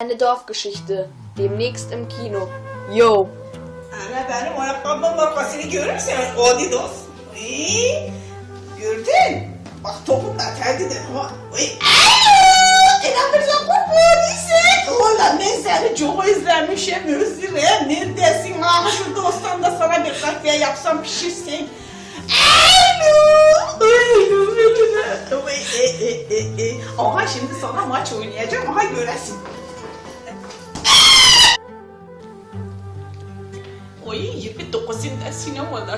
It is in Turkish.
Eine Dorfgeschichte. Demnächst im Kino. Yo. Ana benim ayakkabımın markasını görürsen Adidas. Ee, gördün? Bak topun da terdidir ha. Oy. İnanırsan korkmadıysan. Valla ben seni çok özlemişim Özür'üm. Neredesin? Ah şu dostan da sana bir kahve yapsam pişirsin. E, e, e. Aha şimdi sana maç oynayacağım. Aha göresin. Oui, il y a plus de cousine d'Assinon, moi, de